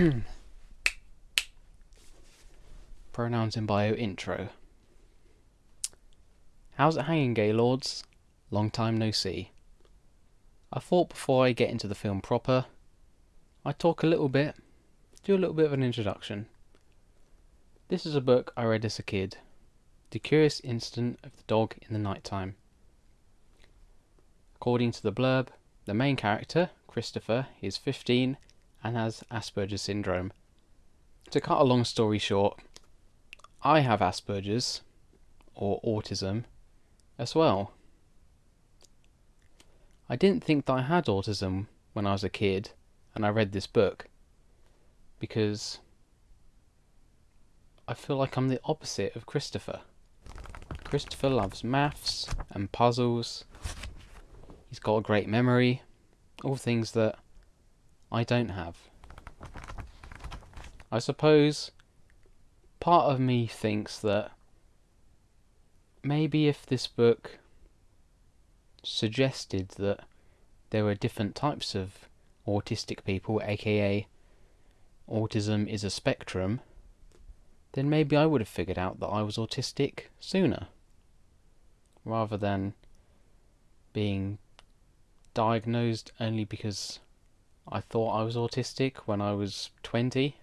Pronouns in bio intro. How's it hanging, Gaylords? Long time no see. I thought before I get into the film proper, I'd talk a little bit, do a little bit of an introduction. This is a book I read as a kid The Curious Incident of the Dog in the Night Time. According to the blurb, the main character, Christopher, is 15 and has Asperger's syndrome. To cut a long story short, I have Asperger's, or autism, as well. I didn't think that I had autism when I was a kid and I read this book because I feel like I'm the opposite of Christopher. Christopher loves maths and puzzles. He's got a great memory, all things that I don't have. I suppose part of me thinks that maybe if this book suggested that there were different types of autistic people, aka autism is a spectrum, then maybe I would have figured out that I was autistic sooner. Rather than being diagnosed only because I thought I was autistic when I was 20.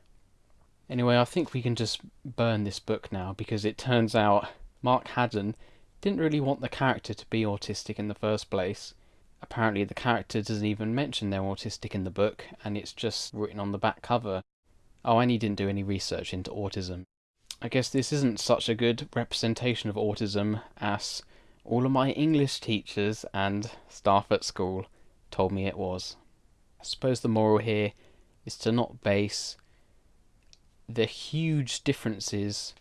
Anyway, I think we can just burn this book now because it turns out Mark Haddon didn't really want the character to be autistic in the first place. Apparently, the character doesn't even mention they're autistic in the book, and it's just written on the back cover. Oh, and he didn't do any research into autism. I guess this isn't such a good representation of autism as all of my English teachers and staff at school told me it was. I suppose the moral here is to not base the huge differences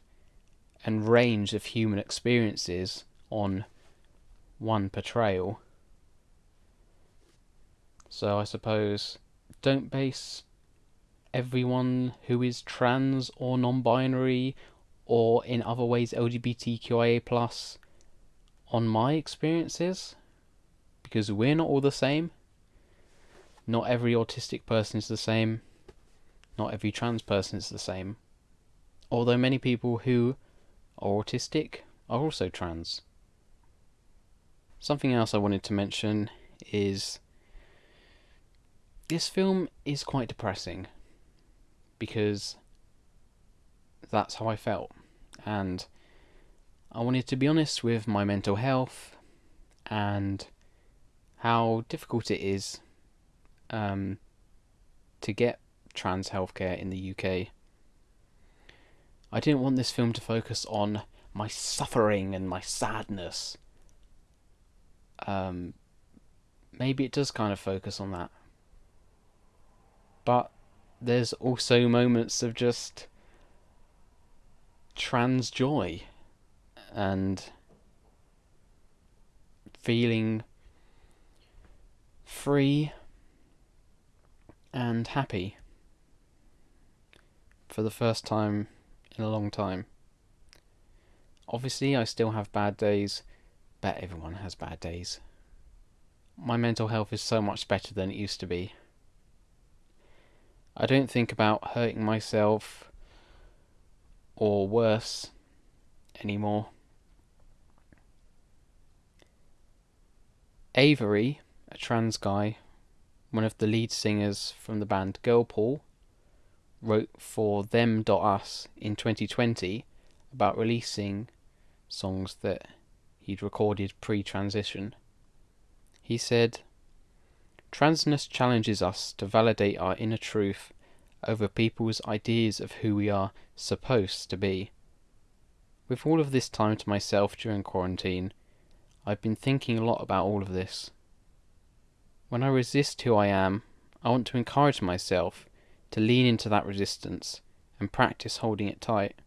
and range of human experiences on one portrayal. So I suppose don't base everyone who is trans or non-binary or in other ways LGBTQIA plus on my experiences because we're not all the same. Not every autistic person is the same. Not every trans person is the same. Although many people who are autistic are also trans. Something else I wanted to mention is this film is quite depressing because that's how I felt. And I wanted to be honest with my mental health and how difficult it is um, to get trans healthcare in the UK. I didn't want this film to focus on my suffering and my sadness. Um, maybe it does kind of focus on that. But there's also moments of just trans joy and feeling free and happy for the first time in a long time. Obviously, I still have bad days, but everyone has bad days. My mental health is so much better than it used to be. I don't think about hurting myself or worse anymore. Avery, a trans guy, one of the lead singers from the band Girlpool, wrote for Them.us in 2020 about releasing songs that he'd recorded pre transition. He said, Transness challenges us to validate our inner truth over people's ideas of who we are supposed to be. With all of this time to myself during quarantine, I've been thinking a lot about all of this. When I resist who I am, I want to encourage myself to lean into that resistance and practice holding it tight.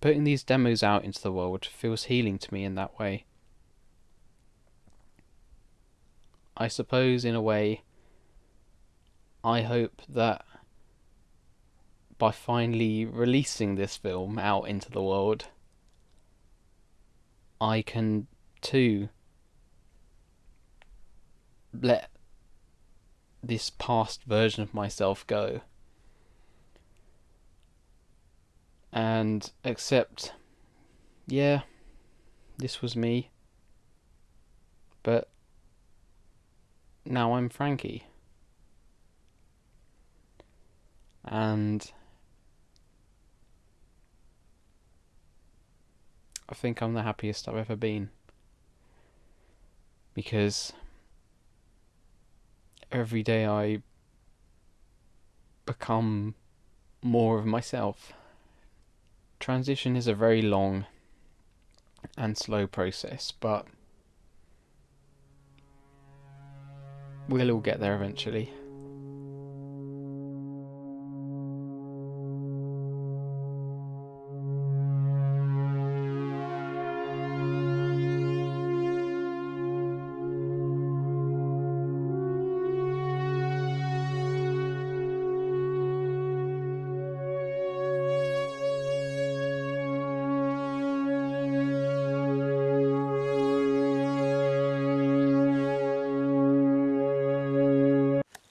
Putting these demos out into the world feels healing to me in that way. I suppose, in a way, I hope that by finally releasing this film out into the world, I can too let this past version of myself go and accept, yeah, this was me, but now I'm Frankie. And I think I'm the happiest I've ever been. Because every day I become more of myself. Transition is a very long and slow process, but we'll all get there eventually.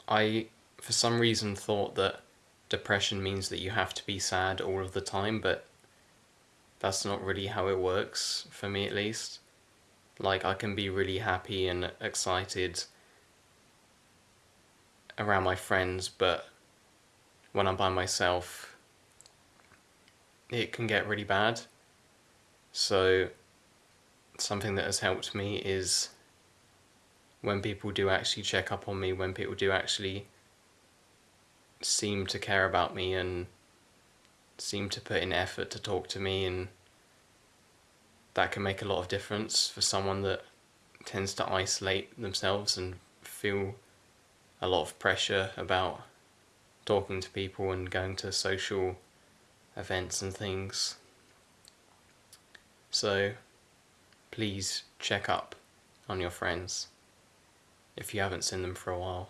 I, for some reason, thought that depression means that you have to be sad all of the time, but that's not really how it works, for me at least. Like, I can be really happy and excited around my friends, but when I'm by myself, it can get really bad. So, something that has helped me is when people do actually check up on me, when people do actually seem to care about me and seem to put in effort to talk to me and that can make a lot of difference for someone that tends to isolate themselves and feel a lot of pressure about talking to people and going to social events and things. So please check up on your friends if you haven't seen them for a while.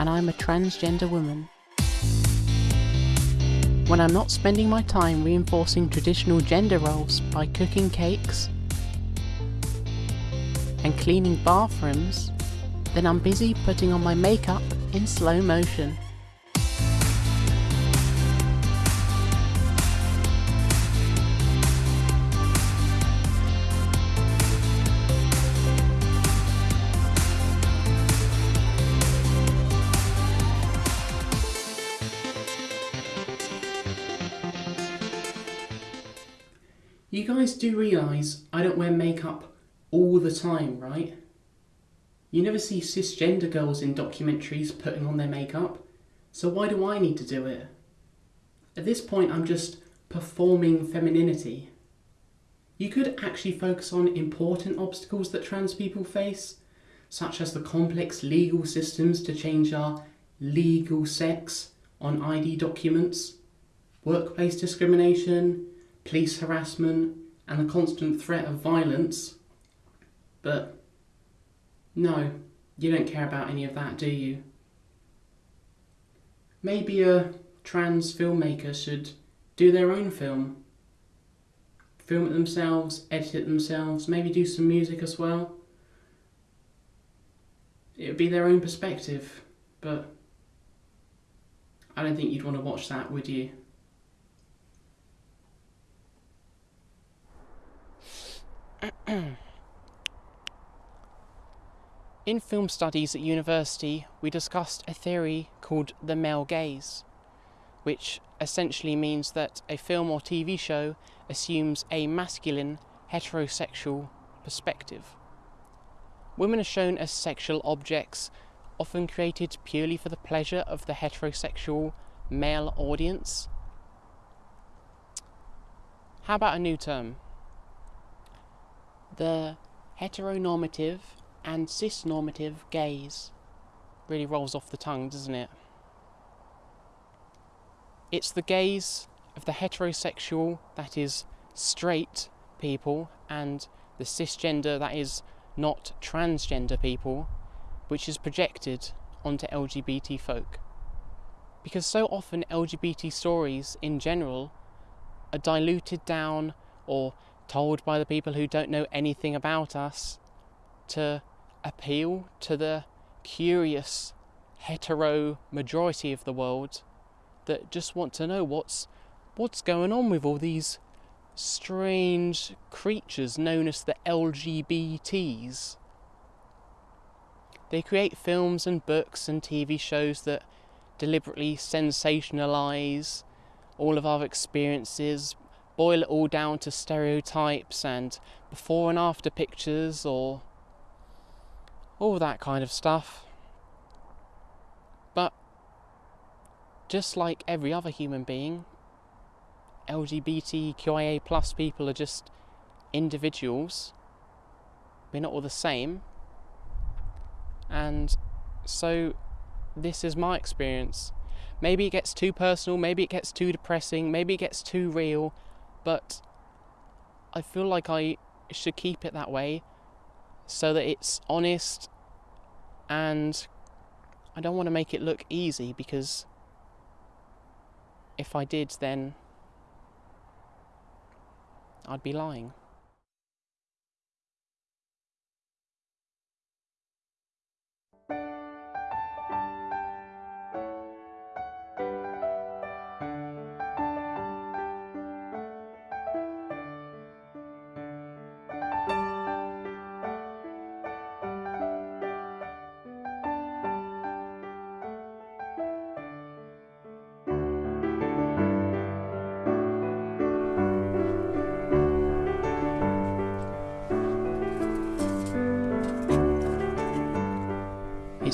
and I'm a transgender woman. When I'm not spending my time reinforcing traditional gender roles by cooking cakes and cleaning bathrooms, then I'm busy putting on my makeup in slow motion. Guys do realise I don't wear makeup all the time, right? You never see cisgender girls in documentaries putting on their makeup, so why do I need to do it? At this point, I'm just performing femininity. You could actually focus on important obstacles that trans people face, such as the complex legal systems to change our legal sex on ID documents, workplace discrimination, police harassment, and the constant threat of violence. But no, you don't care about any of that, do you? Maybe a trans filmmaker should do their own film. Film it themselves, edit it themselves, maybe do some music as well. It would be their own perspective, but I don't think you'd want to watch that, would you? In film studies at university, we discussed a theory called the male gaze, which essentially means that a film or TV show assumes a masculine, heterosexual perspective. Women are shown as sexual objects, often created purely for the pleasure of the heterosexual male audience. How about a new term? The heteronormative and cisnormative gaze. Really rolls off the tongue, doesn't it? It's the gaze of the heterosexual, that is, straight people, and the cisgender, that is, not transgender people, which is projected onto LGBT folk. Because so often LGBT stories in general are diluted down or told by the people who don't know anything about us to appeal to the curious hetero majority of the world that just want to know what's what's going on with all these strange creatures known as the LGBTs. They create films and books and TV shows that deliberately sensationalize all of our experiences, boil it all down to stereotypes and before and after pictures or all that kind of stuff. But just like every other human being, LGBTQIA plus people are just individuals. We're not all the same. And so this is my experience. Maybe it gets too personal, maybe it gets too depressing, maybe it gets too real, but I feel like I should keep it that way so that it's honest and I don't want to make it look easy because if I did, then I'd be lying.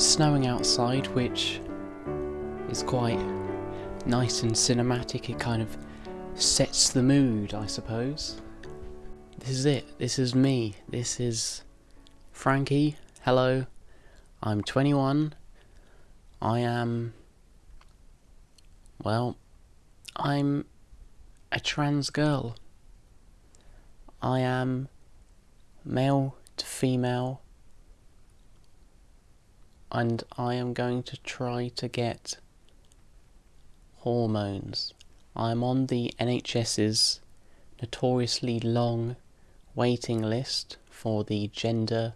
Snowing outside, which is quite nice and cinematic. It kind of sets the mood, I suppose. This is it. This is me. This is Frankie. Hello. I'm 21. I am. Well, I'm a trans girl. I am male to female and I am going to try to get hormones. I'm on the NHS's notoriously long waiting list for the gender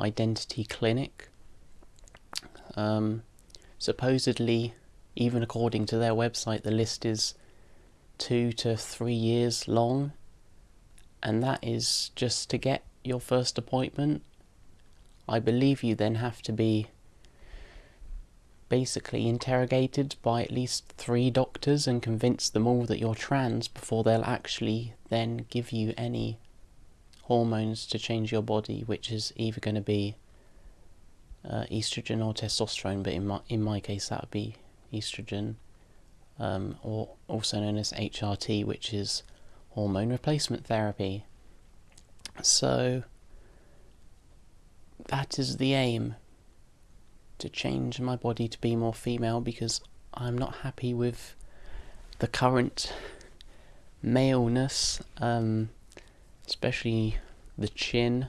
identity clinic. Um, supposedly, even according to their website, the list is two to three years long, and that is just to get your first appointment. I believe you then have to be basically interrogated by at least three doctors and convince them all that you're trans before they'll actually then give you any hormones to change your body, which is either going to be uh, estrogen or testosterone, but in my in my case that would be estrogen, um, or also known as HRT, which is hormone replacement therapy. So that is the aim to change my body to be more female because I'm not happy with the current maleness. Um, especially the chin.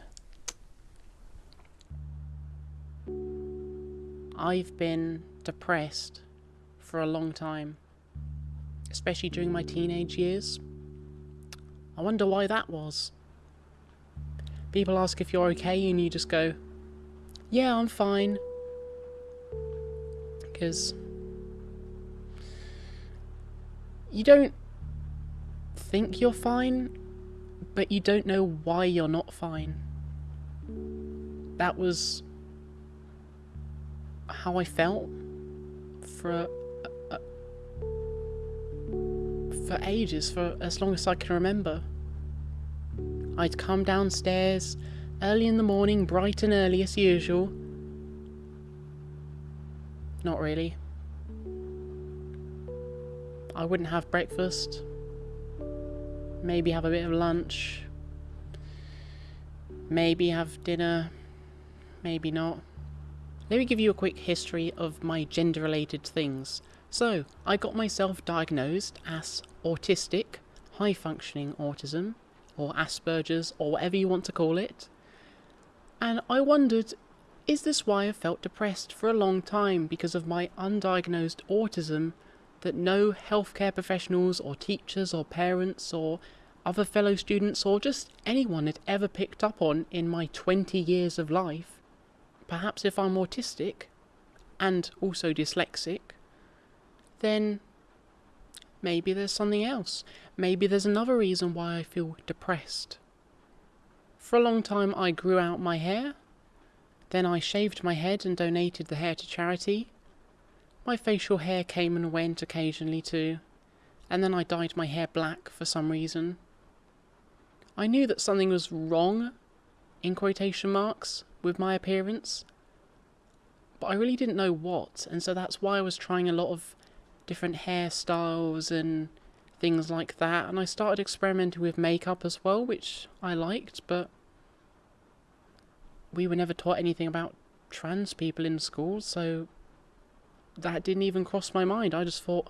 I've been depressed for a long time, especially during my teenage years. I wonder why that was. People ask if you're okay, and you just go, Yeah, I'm fine. Because you don't think you're fine, but you don't know why you're not fine. That was how I felt for a, a, for ages, for as long as I can remember. I'd come downstairs early in the morning, bright and early as usual. Not really. I wouldn't have breakfast. Maybe have a bit of lunch. Maybe have dinner. Maybe not. Let me give you a quick history of my gender related things. So, I got myself diagnosed as autistic, high functioning autism, or Asperger's, or whatever you want to call it. And I wondered, is this why I felt depressed for a long time because of my undiagnosed autism that no healthcare professionals or teachers or parents or other fellow students or just anyone had ever picked up on in my 20 years of life. Perhaps if I'm autistic and also dyslexic, then maybe there's something else. Maybe there's another reason why I feel depressed. For a long time, I grew out my hair. Then I shaved my head and donated the hair to charity. My facial hair came and went occasionally too, and then I dyed my hair black for some reason. I knew that something was wrong, in quotation marks, with my appearance, but I really didn't know what, and so that's why I was trying a lot of different hairstyles and things like that, and I started experimenting with makeup as well, which I liked, but we were never taught anything about trans people in school, so that didn't even cross my mind. I just thought,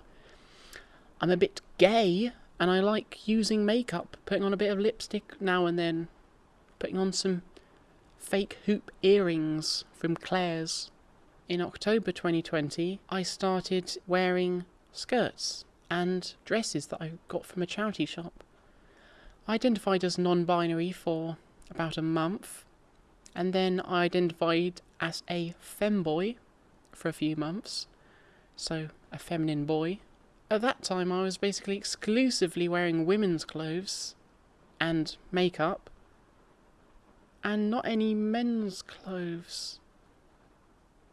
I'm a bit gay and I like using makeup, putting on a bit of lipstick now and then, putting on some fake hoop earrings from Claire's. In October 2020, I started wearing skirts and dresses that I got from a charity shop. I identified as non binary for about a month, and then I identified as a femboy for a few months so a feminine boy. At that time, I was basically exclusively wearing women's clothes and makeup, and not any men's clothes.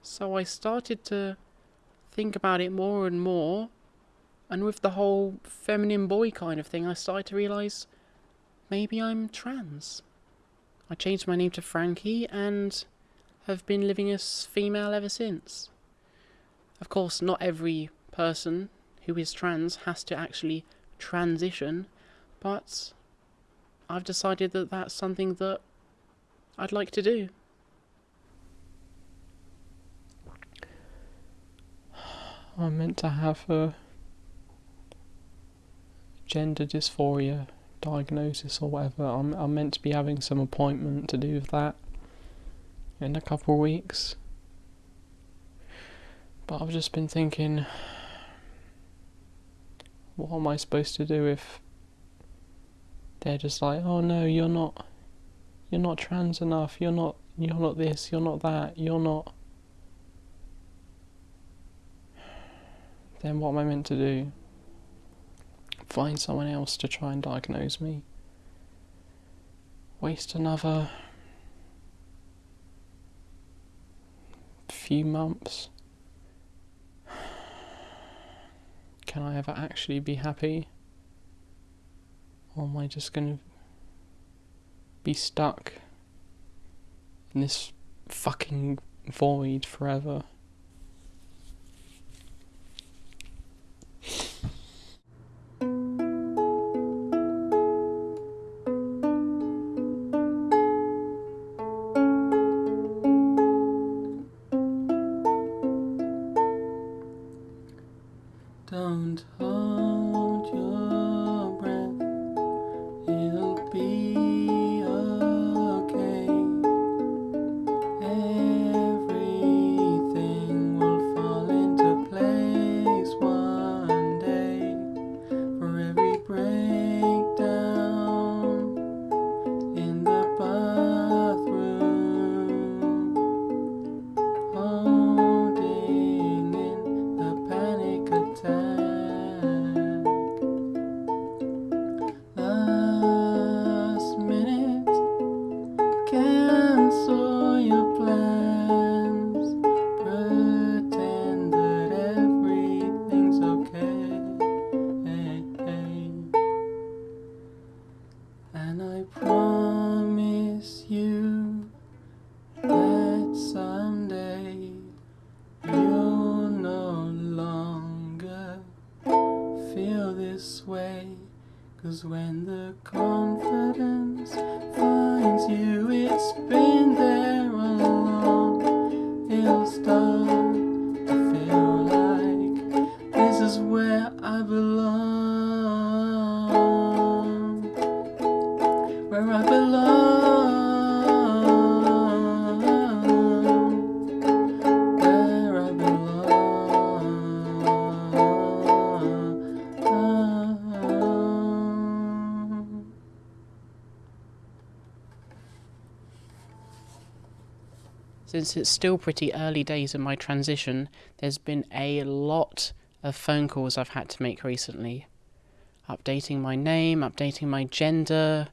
So I started to think about it more and more, and with the whole feminine boy kind of thing, I started to realise maybe I'm trans. I changed my name to Frankie and have been living as female ever since. Of course, not every person who is trans has to actually transition, but I've decided that that's something that I'd like to do. I'm meant to have a gender dysphoria diagnosis or whatever. I'm I'm meant to be having some appointment to do with that in a couple of weeks. But I've just been thinking, what am I supposed to do if they're just like, oh no, you're not, you're not trans enough, you're not, you're not this, you're not that, you're not. Then what am I meant to do? Find someone else to try and diagnose me? Waste another few months? can I ever actually be happy? Or am I just going to be stuck in this fucking void forever? Since it's still pretty early days in my transition, there's been a lot of phone calls I've had to make recently. Updating my name, updating my gender,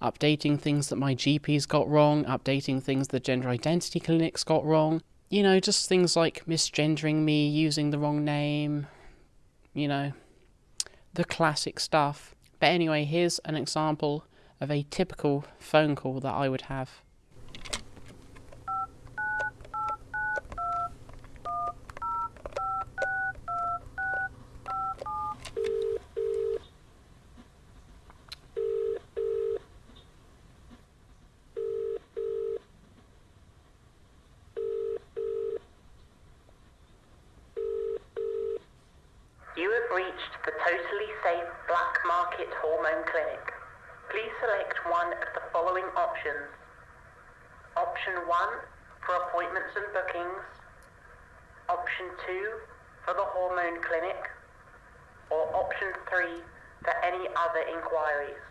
updating things that my GP's got wrong, updating things the gender identity clinics got wrong. You know, just things like misgendering me, using the wrong name, you know, the classic stuff. But anyway, here's an example of a typical phone call that I would have. You have reached the totally safe Black Market Hormone Clinic. Please select one of the following options. Option 1 for appointments and bookings. Option 2 for the hormone clinic. Or option 3 for any other inquiries.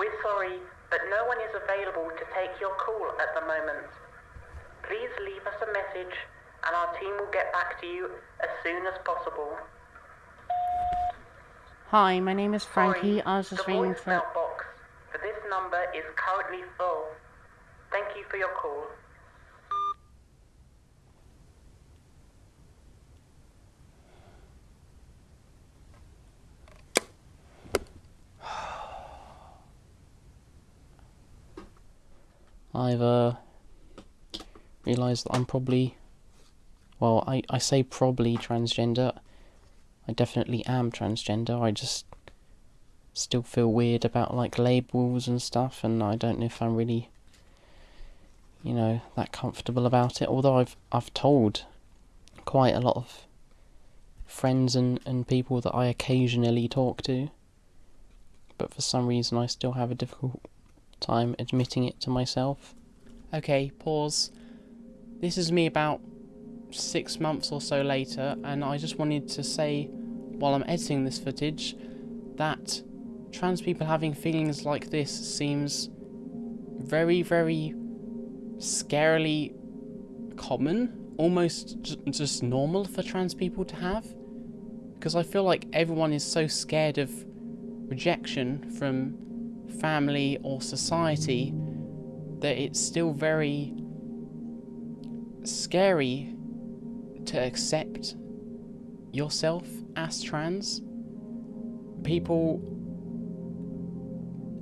We're sorry, but no one is available to take your call at the moment. Please leave us a message and our team will get back to you as soon as possible. Hi, my name is Sorry, Frankie. I was just ringing for. voicemail box for this number is currently full. Thank you for your call. I've uh, realised that I'm probably. Well, I, I say probably transgender. I definitely am transgender. I just still feel weird about like labels and stuff, and I don't know if I'm really, you know, that comfortable about it. Although I've I've told quite a lot of friends and, and people that I occasionally talk to, but for some reason I still have a difficult time admitting it to myself. Okay, pause. This is me about six months or so later, and I just wanted to say, while I'm editing this footage, that trans people having feelings like this seems very, very scarily common, almost just normal for trans people to have. Because I feel like everyone is so scared of rejection from family or society that it's still very scary to accept yourself as trans. People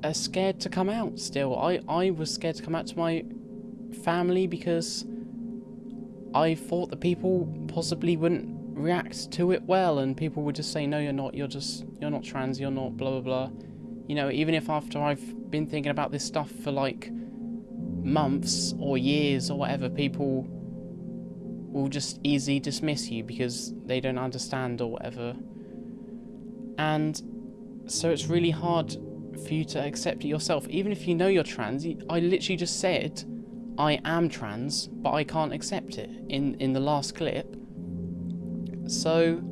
are scared to come out still. I, I was scared to come out to my family because I thought that people possibly wouldn't react to it well and people would just say no you're not you're just you're not trans you're not blah blah blah you know even if after I've been thinking about this stuff for like months or years or whatever people will just easily dismiss you because they don't understand or whatever. And so it's really hard for you to accept it yourself. Even if you know you're trans I literally just said I am trans but I can't accept it in in the last clip. So,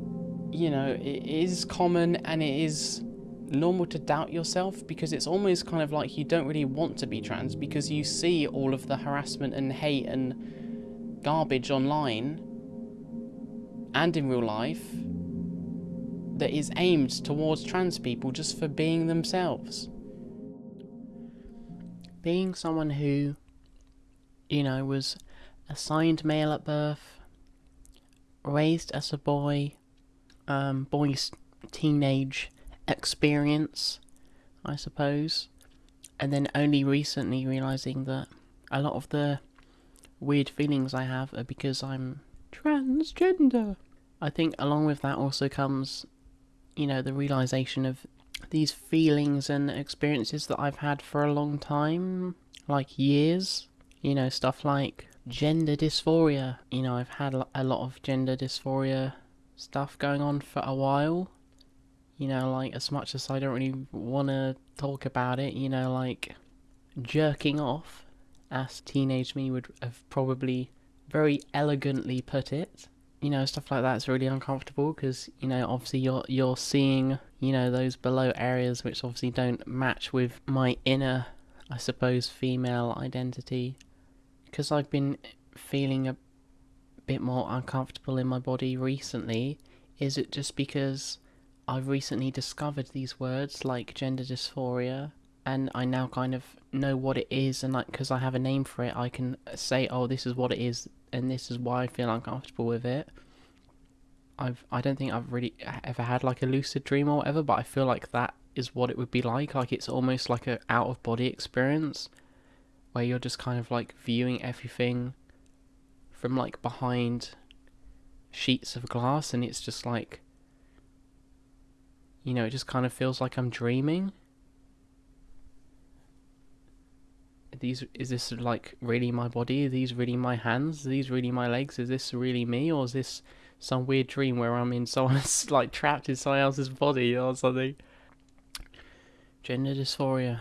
you know, it is common and it is normal to doubt yourself because it's almost kind of like you don't really want to be trans because you see all of the harassment and hate and garbage online and in real life that is aimed towards trans people just for being themselves. Being someone who, you know, was assigned male at birth, raised as a boy, um, boy's teenage experience, I suppose. And then only recently realizing that a lot of the weird feelings I have are because I'm transgender. I think along with that also comes, you know, the realization of these feelings and experiences that I've had for a long time, like years. You know, stuff like gender dysphoria. You know, I've had a lot of gender dysphoria stuff going on for a while. You know, like as much as I don't really want to talk about it, you know, like jerking off, as teenage me would have probably very elegantly put it. You know, stuff like that's really uncomfortable because you know, obviously you're you're seeing you know those below areas which obviously don't match with my inner, I suppose, female identity. Because I've been feeling a bit more uncomfortable in my body recently. Is it just because I've recently discovered these words like gender dysphoria and I now kind of know what it is and like because I have a name for it I can say oh this is what it is and this is why I feel uncomfortable with it. I've I don't think I've really ever had like a lucid dream or whatever but I feel like that is what it would be like like it's almost like a out of body experience where you're just kind of like viewing everything from like behind sheets of glass and it's just like you know, it just kind of feels like I'm dreaming. These is this like really my body? Are these really my hands? Are these really my legs? Is this really me, or is this some weird dream where I'm in someone's like trapped in someone else's body or something? Gender dysphoria.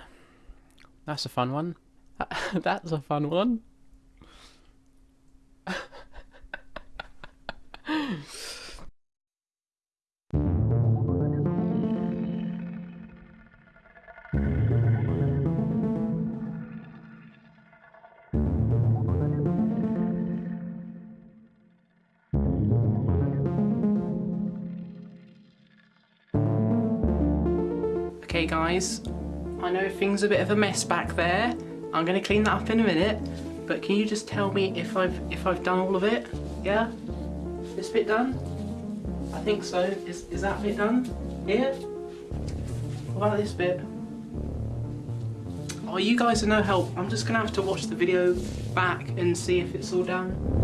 That's a fun one. That's a fun one. Okay guys, I know things are a bit of a mess back there. I'm gonna clean that up in a minute, but can you just tell me if I've if I've done all of it? Yeah? This bit done? I think so. Is is that bit done? Here? What about this bit? Oh, you guys are no help. I'm just gonna have to watch the video back and see if it's all done.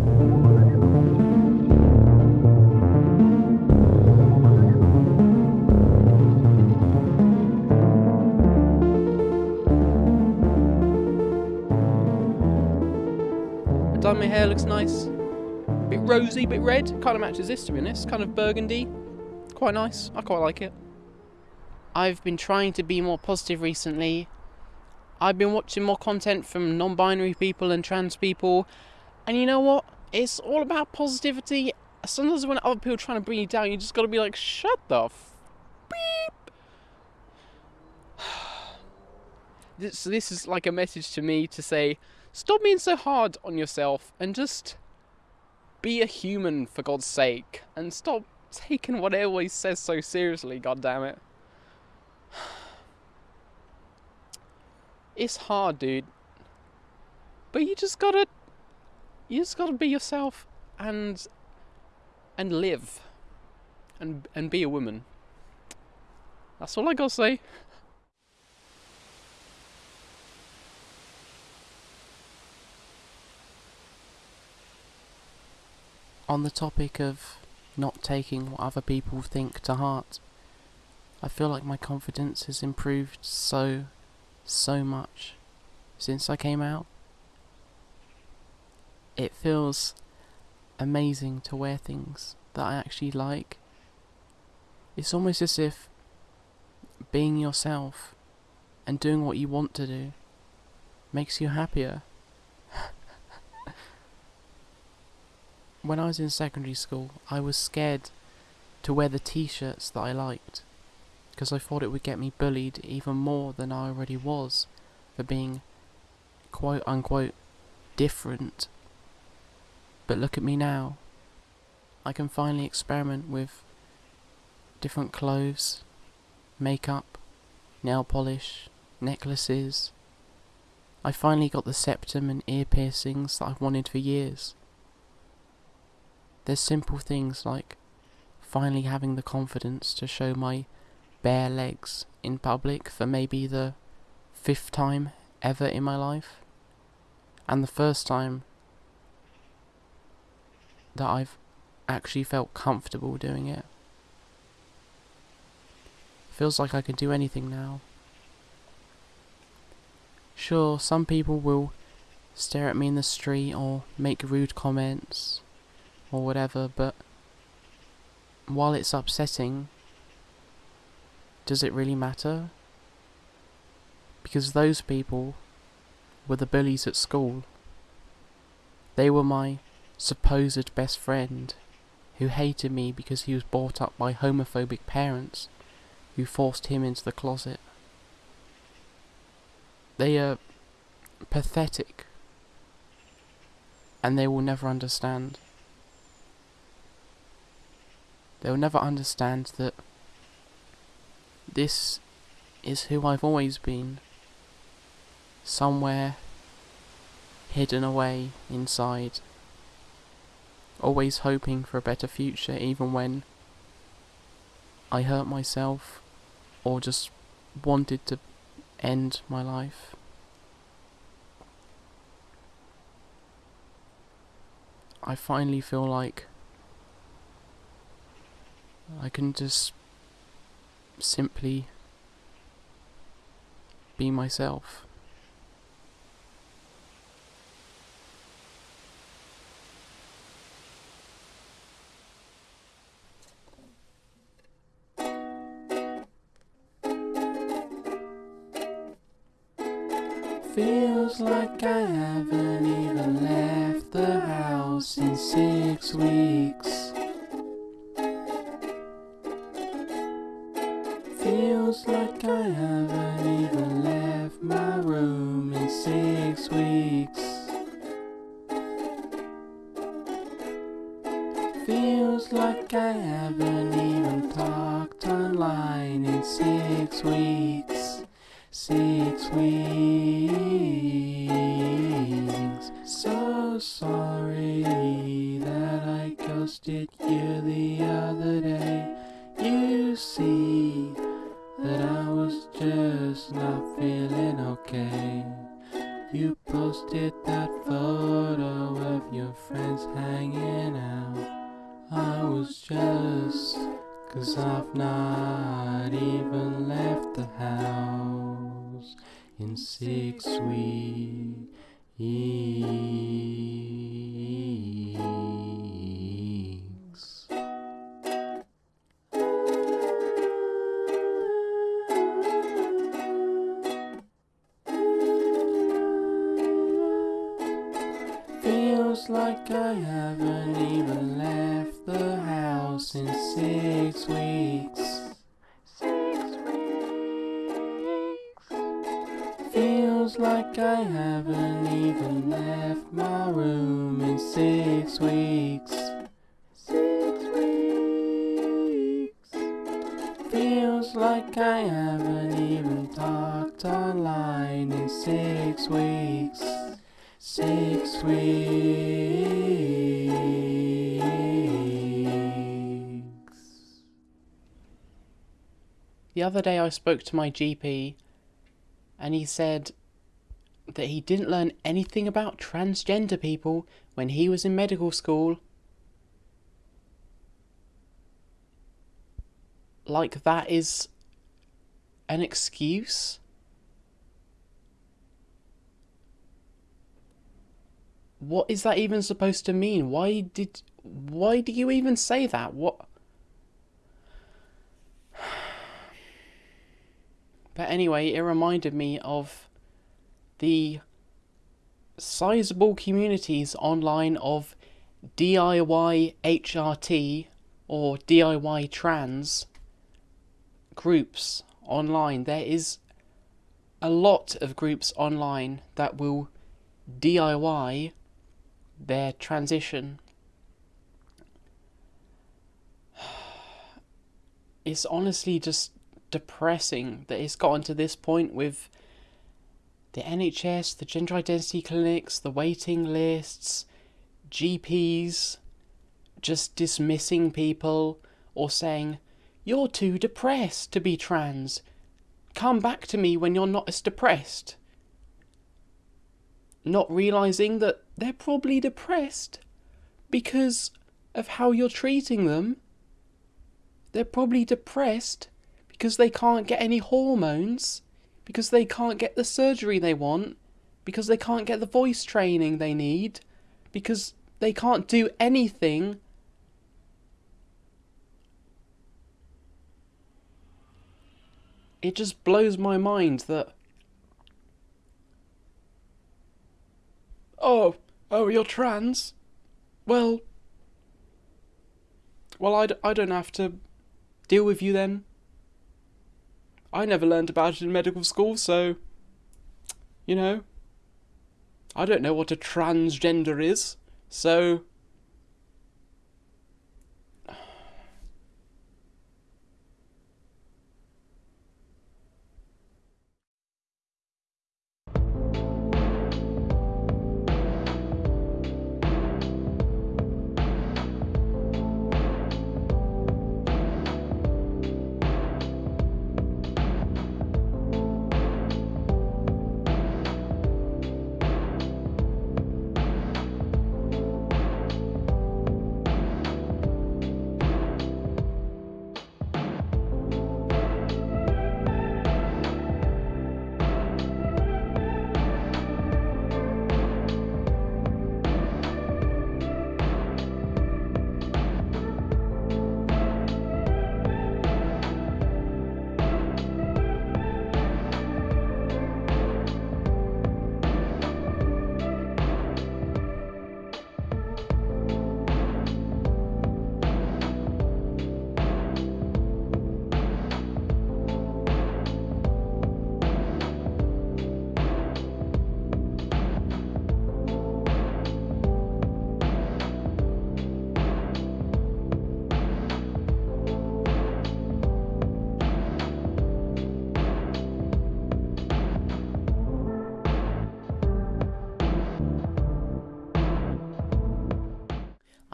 My hair, looks nice. A Bit rosy, bit red. Kind of matches this to be honest. Kind of burgundy. Quite nice. I quite like it. I've been trying to be more positive recently. I've been watching more content from non binary people and trans people. And you know what? It's all about positivity. Sometimes when other people are trying to bring you down, you just gotta be like, shut the f- beep. this, this is like a message to me to say, stop being so hard on yourself and just be a human for God's sake and stop taking what everyone says so seriously, god damn it. It's hard, dude. But you just gotta you just gotta be yourself and and live and and be a woman. That's all I gotta say. On the topic of not taking what other people think to heart, I feel like my confidence has improved so, so much since I came out. It feels amazing to wear things that I actually like. It's almost as if being yourself and doing what you want to do makes you happier. When I was in secondary school, I was scared to wear the t-shirts that I liked because I thought it would get me bullied even more than I already was for being quote unquote different. But look at me now. I can finally experiment with different clothes, makeup, nail polish, necklaces. I finally got the septum and ear piercings that I've wanted for years. There's simple things like finally having the confidence to show my bare legs in public for maybe the fifth time ever in my life. And the first time that I've actually felt comfortable doing it. Feels like I can do anything now. Sure, some people will stare at me in the street or make rude comments or whatever, but while it's upsetting, does it really matter? Because those people were the bullies at school. They were my supposed best friend who hated me because he was brought up by homophobic parents who forced him into the closet. They are pathetic and they will never understand. They will never understand that this is who I've always been. Somewhere hidden away inside. Always hoping for a better future even when I hurt myself or just wanted to end my life. I finally feel like I can just simply be myself. Feels like I haven't The other day I spoke to my GP and he said that he didn't learn anything about transgender people when he was in medical school. Like that is an excuse? What is that even supposed to mean? Why did why do you even say that? What But anyway, it reminded me of the sizable communities online of DIY HRT or DIY trans groups online. There is a lot of groups online that will DIY their transition. It's honestly just depressing that it's gotten to this point with the NHS, the gender identity clinics, the waiting lists, GPs just dismissing people or saying You're too depressed to be trans. Come back to me when you're not as depressed. Not realizing that they're probably depressed because of how you're treating them. They're probably depressed because they can't get any hormones, because they can't get the surgery they want, because they can't get the voice training they need, because they can't do anything. It just blows my mind that. Oh, oh, you're trans? Well. Well, I, d- I don't have to deal with you then. I never learned about it in medical school, so. You know. I don't know what a transgender is, so.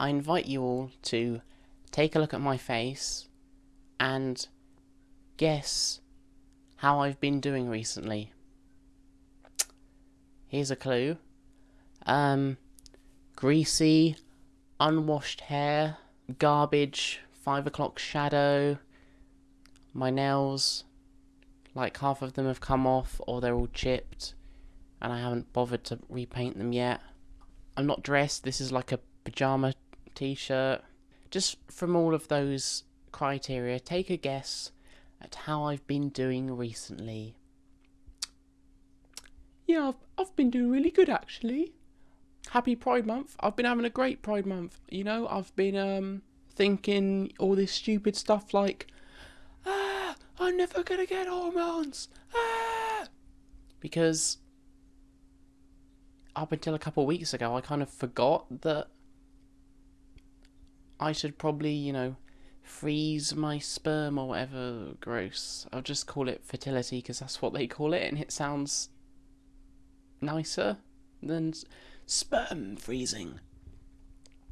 I invite you all to take a look at my face and guess how I've been doing recently. Here's a clue. Um, greasy, unwashed hair, garbage, five o'clock shadow, my nails, like half of them have come off or they're all chipped and I haven't bothered to repaint them yet. I'm not dressed, this is like a pyjama t-shirt. Just from all of those criteria, take a guess at how I've been doing recently. Yeah, I've, I've been doing really good actually. Happy Pride Month. I've been having a great Pride Month. You know, I've been um thinking all this stupid stuff like, ah, I'm never gonna get hormones. Ah, because up until a couple of weeks ago, I kind of forgot that I should probably, you know, freeze my sperm or whatever. Gross. I'll just call it fertility because that's what they call it, and it sounds nicer than sperm freezing.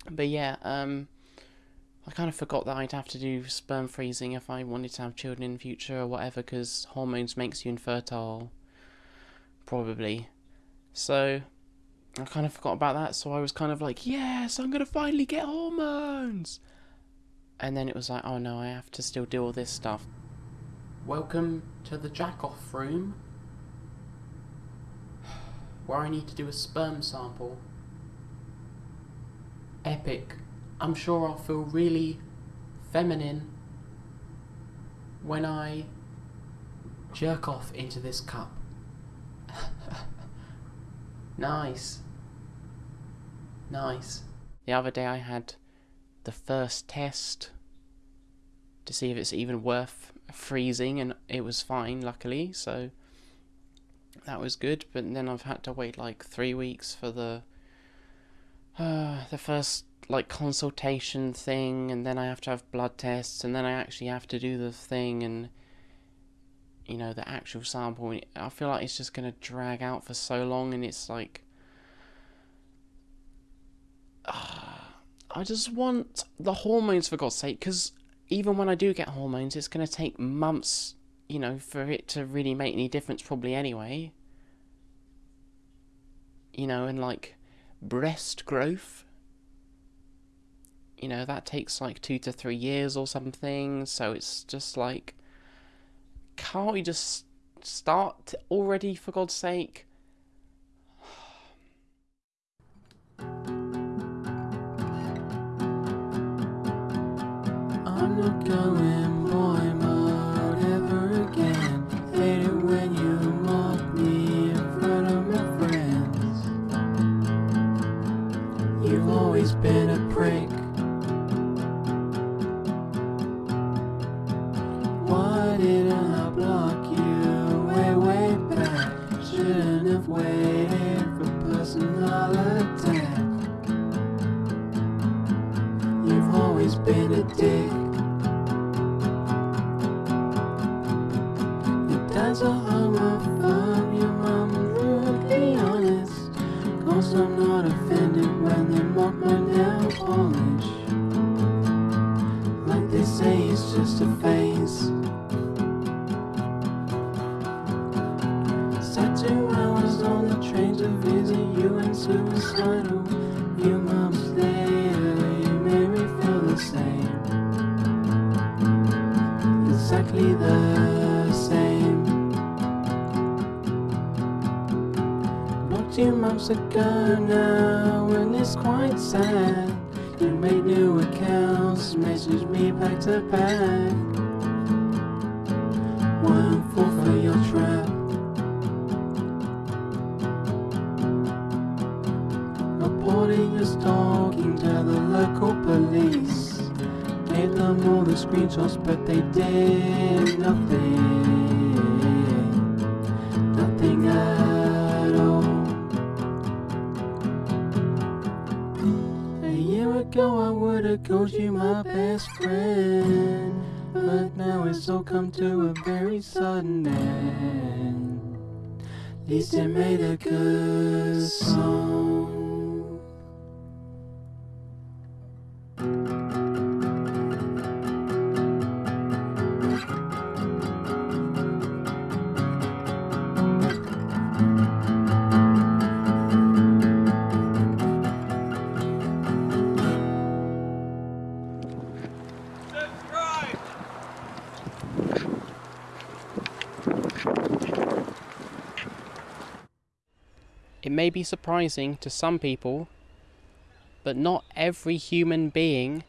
But yeah, um, I kind of forgot that I'd have to do sperm freezing if I wanted to have children in the future or whatever, because hormones makes you infertile, probably. So I kind of forgot about that, so I was kind of like, yes, I'm gonna finally get hormones. And then it was like, oh no, I have to still do all this stuff. Welcome to the jack off room, where I need to do a sperm sample. Epic. I'm sure I'll feel really feminine when I jerk off into this cup. nice. Nice. The other day I had the first test to see if it's even worth freezing, and it was fine, luckily, so that was good. But then I've had to wait like three weeks for the uh, the first like consultation thing, and then I have to have blood tests, and then I actually have to do the thing, and you know the actual sample. I feel like it's just gonna drag out for so long, and it's like I just want the hormones for God's sake, because even when I do get hormones, it's going to take months, you know, for it to really make any difference, probably anyway. You know, and like breast growth, you know, that takes like two to three years or something. So it's just like, can't we just start already, for God's sake? Going months ago now, and it's quite sad. You made new accounts, messaged me back to back. It made a good be surprising to some people, but not every human being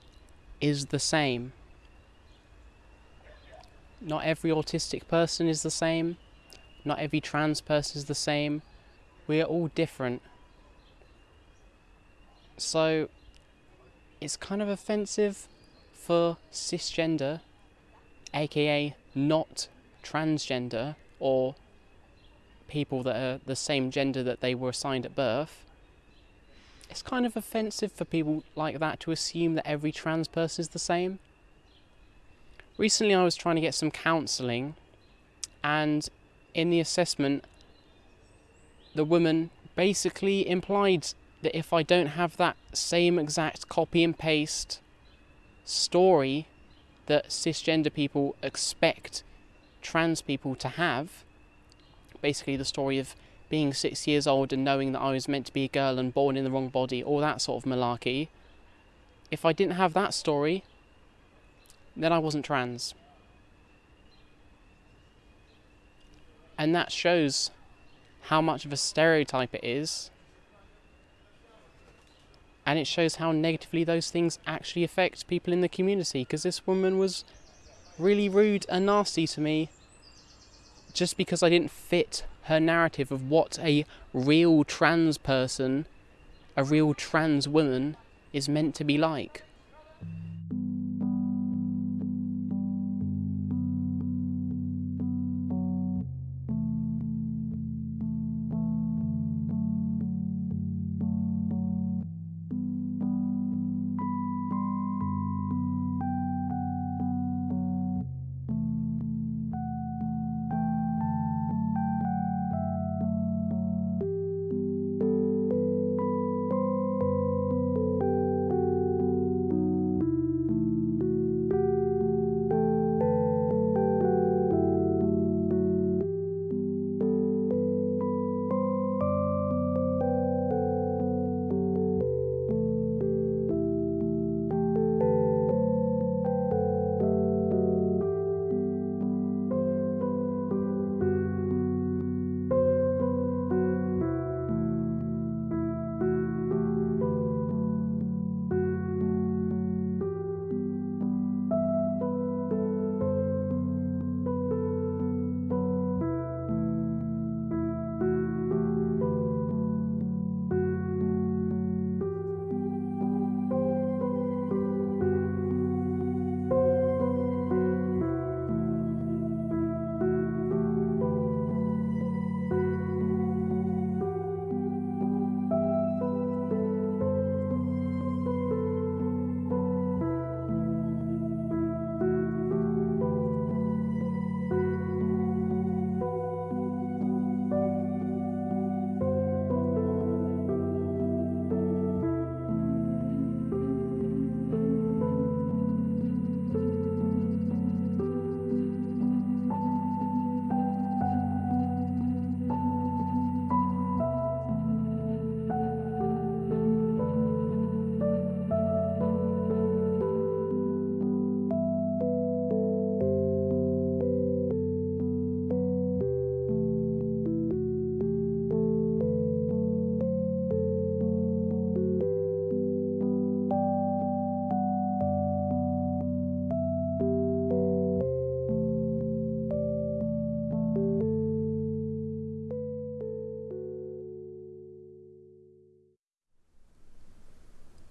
is the same. Not every autistic person is the same. Not every trans person is the same. We are all different. So, it's kind of offensive for cisgender, aka not transgender, or people that are the same gender that they were assigned at birth. It's kind of offensive for people like that to assume that every trans person is the same. Recently, I was trying to get some counselling, and in the assessment, the woman basically implied that if I don't have that same exact copy and paste story that cisgender people expect trans people to have, basically the story of being six years old and knowing that I was meant to be a girl and born in the wrong body, all that sort of malarkey. If I didn't have that story, then I wasn't trans. And that shows how much of a stereotype it is. And it shows how negatively those things actually affect people in the community. Because this woman was really rude and nasty to me just because I didn't fit her narrative of what a real trans person, a real trans woman, is meant to be like.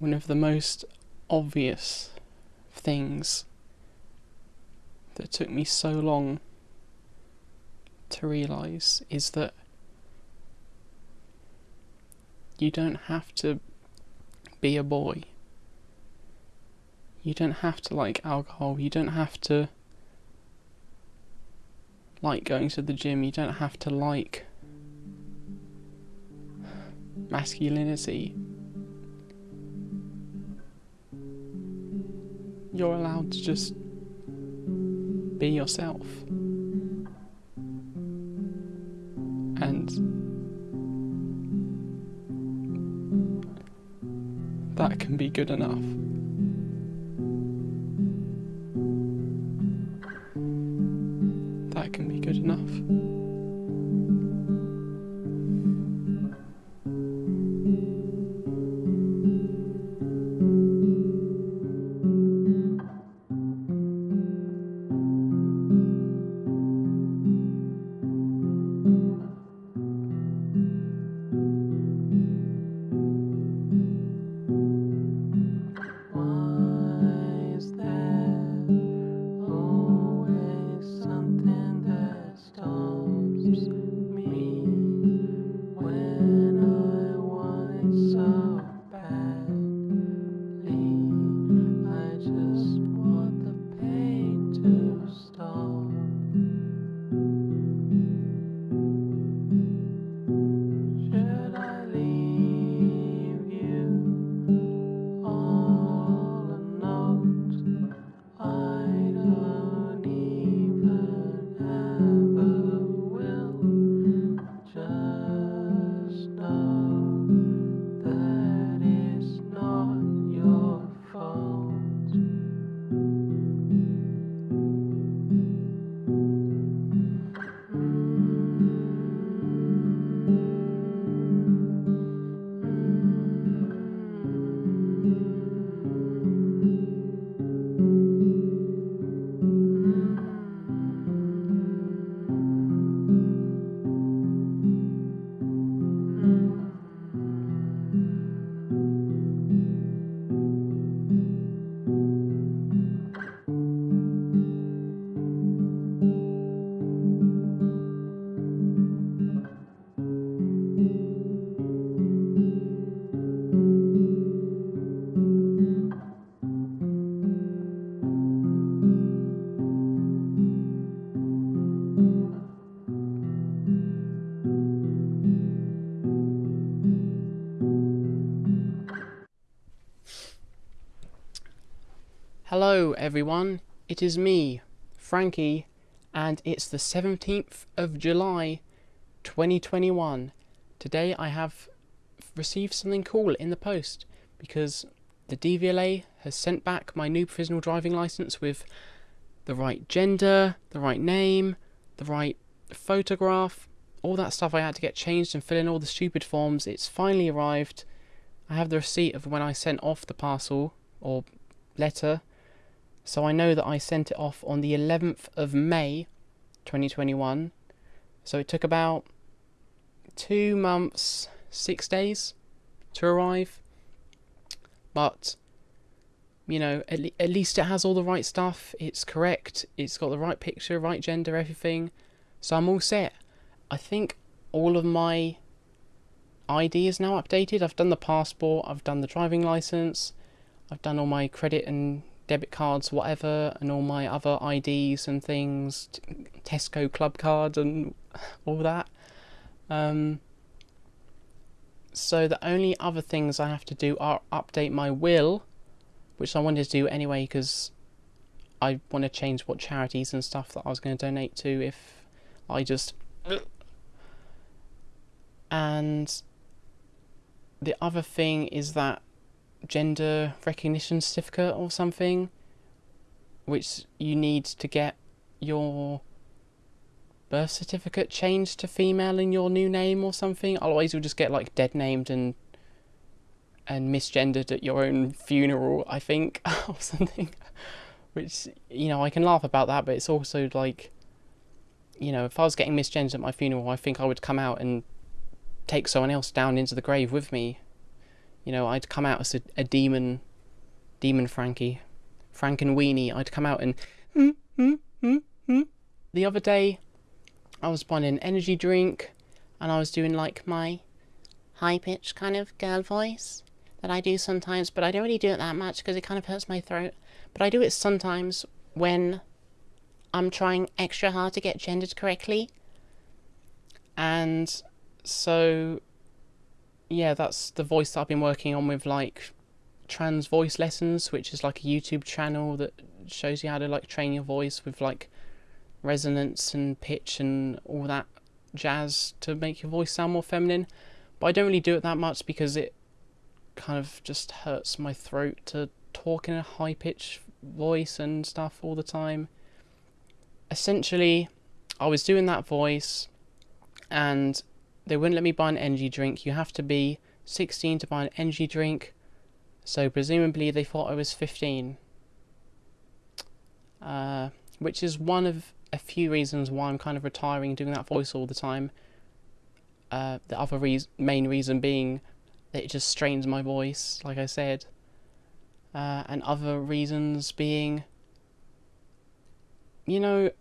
One of the most obvious things that took me so long to realise is that you don't have to be a boy. You don't have to like alcohol. You don't have to like going to the gym. You don't have to like masculinity. You're allowed to just be yourself. And that can be good enough. That can be good enough. Everyone. It is me, Frankie, and it's the 17th of July, 2021. Today I have received something cool in the post because the DVLA has sent back my new provisional driving license with the right gender, the right name, the right photograph, all that stuff I had to get changed and fill in all the stupid forms. It's finally arrived. I have the receipt of when I sent off the parcel or letter so I know that I sent it off on the 11th of May 2021. So it took about two months, six days to arrive. But, you know, at, le- at least it has all the right stuff. It's correct. It's got the right picture, right gender, everything. So I'm all set. I think all of my ID is now updated. I've done the passport, I've done the driving license, I've done all my credit and debit cards, whatever, and all my other IDs and things, Tesco club card and all that. Um, so the only other things I have to do are update my will, which I wanted to do anyway because I want to change what charities and stuff that I was going to donate to if I just. And the other thing is that gender recognition certificate or something, which you need to get your birth certificate changed to female in your new name or something. Otherwise, you'll just get like dead named and and misgendered at your own funeral, I think, or something. Which you know, I can laugh about that, but it's also like, you know, if I was getting misgendered at my funeral, I think I would come out and take someone else down into the grave with me You know, I'd come out as a, a demon, demon Frankie, Frankenweenie. I'd come out and. "Hmm, hmm, hmm, hmm." The other day, I was buying an energy drink, and I was doing like my high pitched kind of girl voice that I do sometimes, but I don't really do it that much because it kind of hurts my throat. But I do it sometimes when I'm trying extra hard to get gendered correctly. And so, yeah, that's the voice that I've been working on with like trans voice lessons, which is like a YouTube channel that shows you how to like train your voice with like resonance and pitch and all that jazz to make your voice sound more feminine. But I don't really do it that much because it kind of just hurts my throat to talk in a high pitch voice and stuff all the time. Essentially, I was doing that voice and they wouldn't let me buy an energy drink. You have to be 16 to buy an energy drink. So presumably they thought I was 15. Uh, which is one of a few reasons why I'm kind of retiring doing that voice all the time. Uh, the other reas main reason being that it just strains my voice, like I said. Uh, and other reasons being, you know,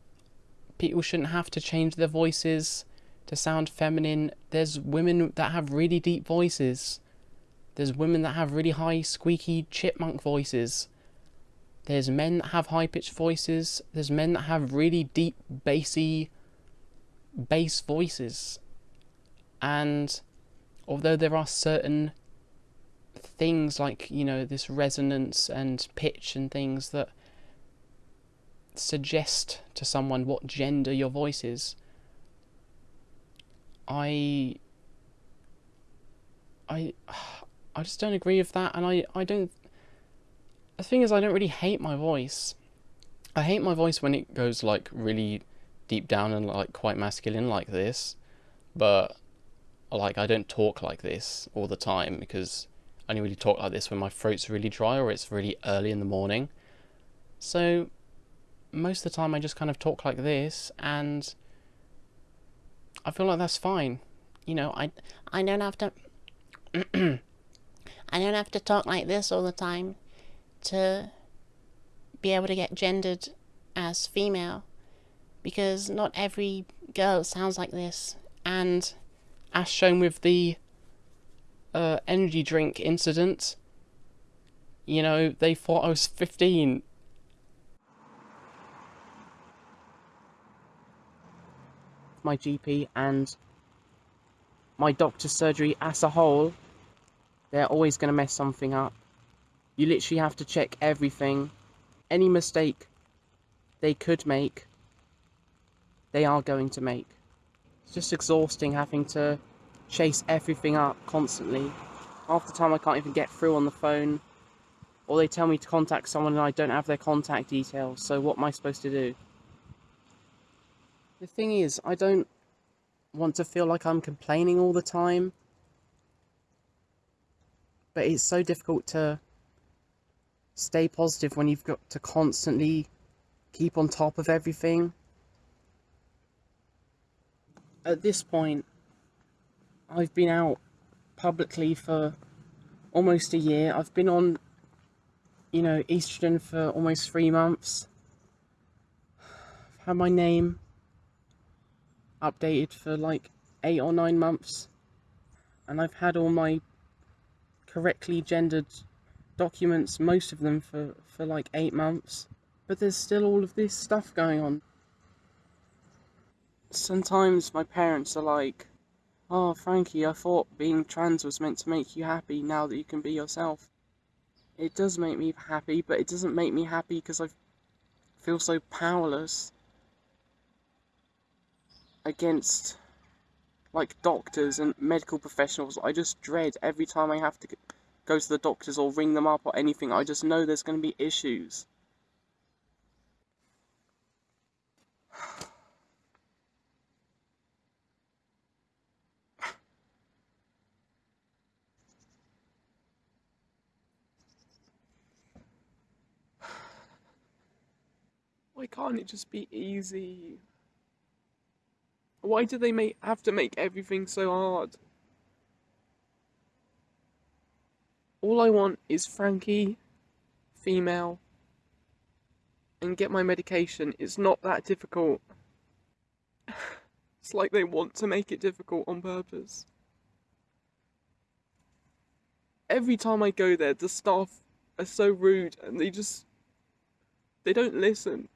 people shouldn't have to change their voices to sound feminine. There's women that have really deep voices. There's women that have really high, squeaky chipmunk voices. There's men that have high pitched voices. There's men that have really deep, bassy, bass voices. And although there are certain things like, you know, this resonance and pitch and things that suggest to someone what gender your voice is, I. I. I just don't agree with that, and I, I don't the thing is, I don't really hate my voice. I hate my voice when it goes like really deep down and like quite masculine like this, but like I don't talk like this all the time because I only really talk like this when my throat's really dry or it's really early in the morning. So most of the time I just kind of talk like this and I feel like that's fine. You know, I I don't have to I don't have to talk like this all the time to be able to get gendered as female because not every girl sounds like this and as shown with the uh, energy drink incident you know they thought i was 15 my gp and my doctor's surgery as a whole they're always going to mess something up you literally have to check everything. Any mistake they could make, they are going to make. It's just exhausting having to chase everything up constantly. Half the time I can't even get through on the phone. Or they tell me to contact someone and I don't have their contact details, so what am I supposed to do? The thing is, I don't want to feel like I'm complaining all the time. But it's so difficult to stay positive when you've got to constantly keep on top of everything. At this point, I've been out publicly for almost a year. I've been on, you know, estrogen for almost three months. I've had my name updated for like eight or nine months. And I've had all my correctly gendered documents, most of them for, for like eight months. But there's still all of this stuff going on. Sometimes my parents are like, Oh, Frankie, I thought being trans was meant to make you happy now that you can be yourself. It does make me happy, but it doesn't make me happy because I feel so powerless against like doctors and medical professionals. I just dread every time I have to go to the doctors or ring them up or anything. I just know there's going to be issues. Why can't it just be easy? Why do they make have to make everything so hard? All I want is Frankie, female, and get my medication. It's not that difficult. It's like they want to make it difficult on purpose. Every time I go there, the staff are so rude and they just. They don't listen.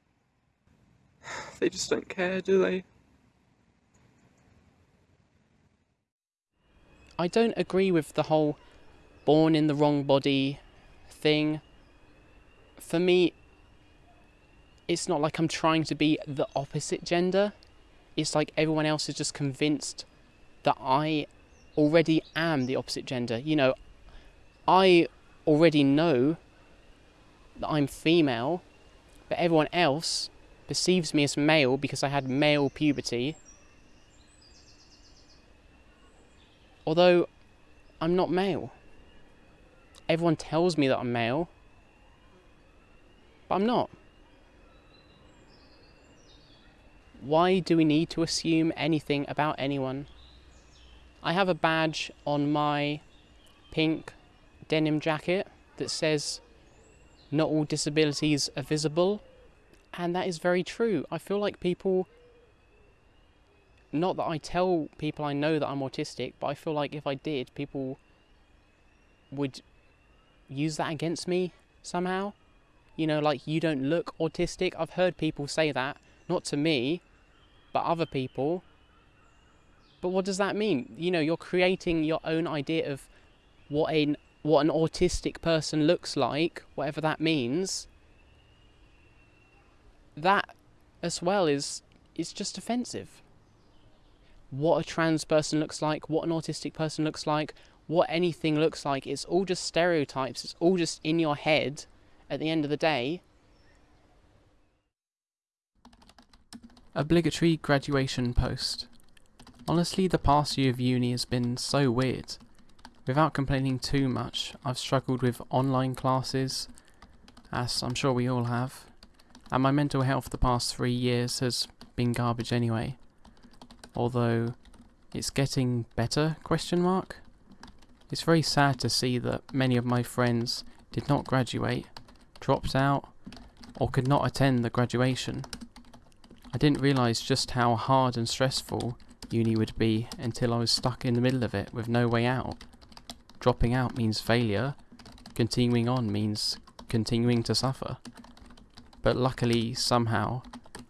They just don't care, do they? I don't agree with the whole born in the wrong body thing. For me, it's not like I'm trying to be the opposite gender. It's like everyone else is just convinced that I already am the opposite gender. You know, I already know that I'm female, but everyone else perceives me as male because I had male puberty. Although I'm not male. Everyone tells me that I'm male, but I'm not. Why do we need to assume anything about anyone? I have a badge on my pink denim jacket that says not all disabilities are visible and that is very true. I feel like people not that I tell people I know that I'm autistic, but I feel like if I did, people would use that against me somehow. You know, like you don't look autistic. I've heard people say that, not to me, but other people. But what does that mean? You know, you're creating your own idea of what a what an autistic person looks like, whatever that means. That as well is is just offensive. What a trans person looks like, what an autistic person looks like, what anything looks like, it's all just stereotypes. It's all just in your head at the end of the day. Obligatory graduation post. Honestly, the past year of uni has been so weird. Without complaining too much, I've struggled with online classes, as I'm sure we all have, and my mental health the past three years has been garbage anyway. Although, it's getting better, question mark? It's very sad to see that many of my friends did not graduate, dropped out, or could not attend the graduation. I didn't realise just how hard and stressful uni would be until I was stuck in the middle of it with no way out. Dropping out means failure, continuing on means continuing to suffer. But luckily, somehow,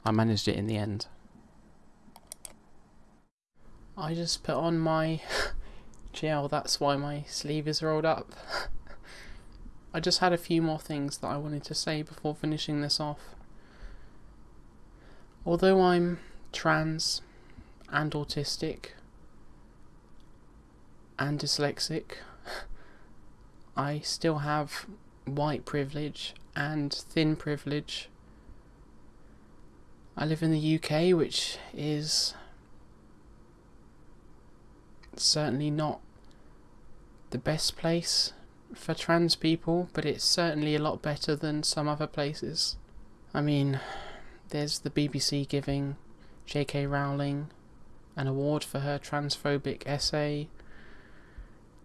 I managed it in the end. I just put on my gel, that's why my sleeve is rolled up. I just had a few more things that I wanted to say before finishing this off. Although I'm trans and autistic and dyslexic, I still have white privilege and thin privilege. I live in the UK, which is certainly not the best place for trans people, but it's certainly a lot better than some other places. I mean, there's the BBC giving J.K. Rowling an award for her transphobic essay.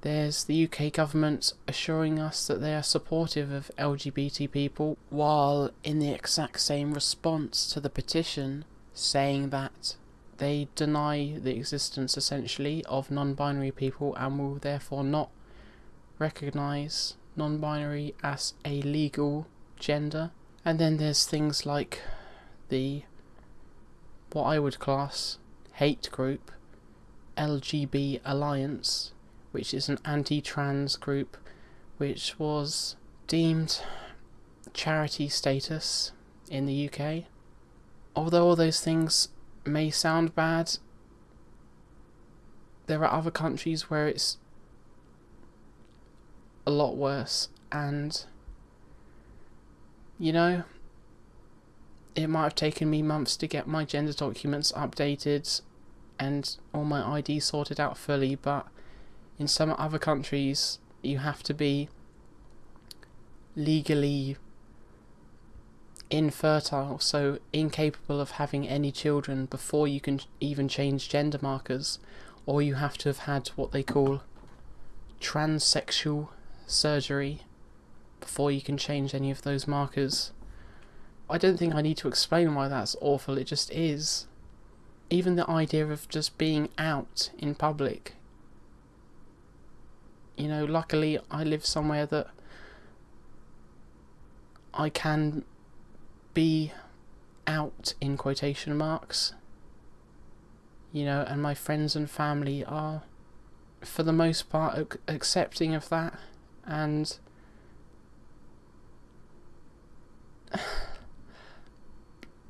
There's the UK government assuring us that they are supportive of LGBT people, while in the exact same response to the petition saying that they deny the existence essentially of non binary people and will therefore not recognise non binary as a legal gender. And then there's things like the what I would class hate group LGB Alliance, which is an anti trans group which was deemed charity status in the UK. Although all those things may sound bad, there are other countries where it's a lot worse, and you know, it might have taken me months to get my gender documents updated and all my ID sorted out fully, but in some other countries, you have to be legally infertile, so incapable of having any children before you can even change gender markers, or you have to have had what they call transsexual surgery before you can change any of those markers. I don't think I need to explain why that's awful, it just is. Even the idea of just being out in public. You know, luckily I live somewhere that I can be out in quotation marks. You know, and my friends and family are, for the most part, accepting of that and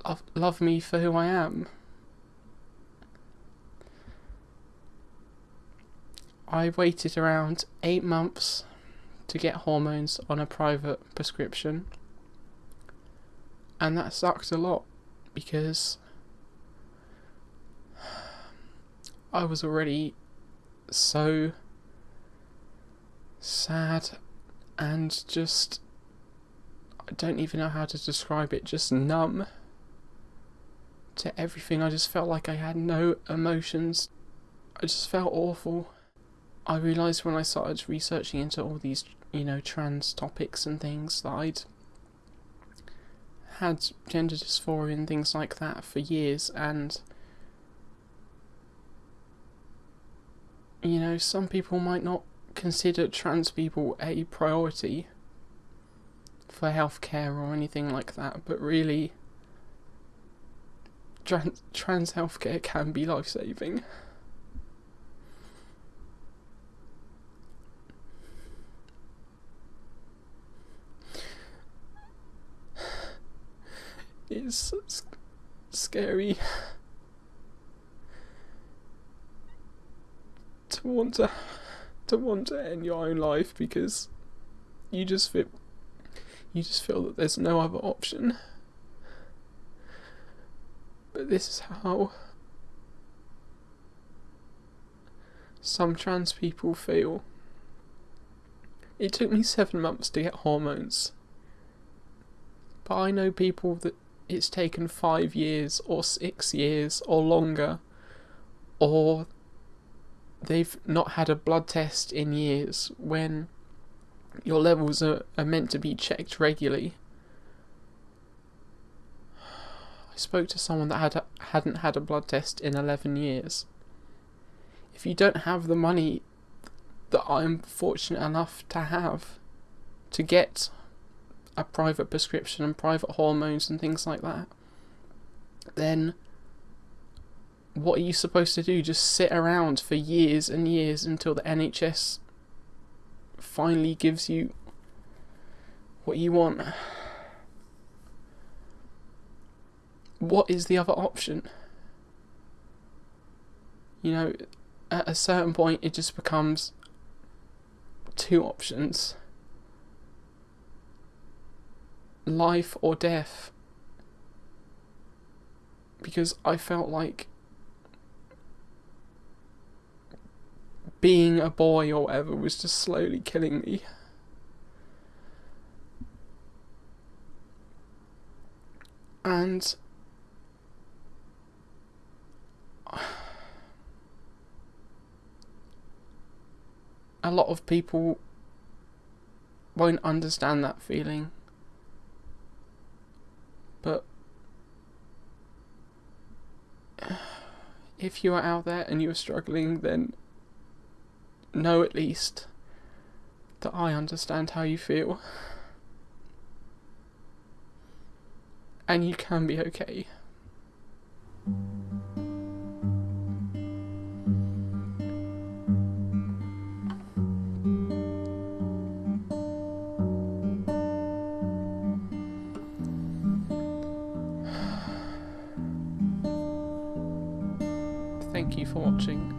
love, love me for who I am. I waited around eight months to get hormones on a private prescription, and that sucked a lot because I was already so sad and just I don't even know how to describe it, just numb to everything. I just felt like I had no emotions. I just felt awful. I realised when I started researching into all these, you know, trans topics and things that I'd had gender dysphoria and things like that for years and you know, some people might not consider trans people a priority for healthcare or anything like that, but really, trans, trans healthcare can be life saving. It's s- scary to want to to want to end your own life because you just feel you just feel that there's no other option. But this is how some trans people feel. It took me seven months to get hormones. But I know people that it's taken five years or six years or longer, or they've not had a blood test in years when your levels are, are meant to be checked regularly. I spoke to someone that had hadn't had a blood test in 11 years. If you don't have the money that I'm fortunate enough to have to get a private prescription and private hormones and things like that, then what are you supposed to do? Just sit around for years and years until the NHS finally gives you what you want? What is the other option? You know, at a certain point, it just becomes two options life or death. Because I felt like being a boy or whatever was just slowly killing me. And a lot of people won't understand that feeling. But if you are out there and you're struggling, then know at least that I understand how you feel. And you can be okay. For watching.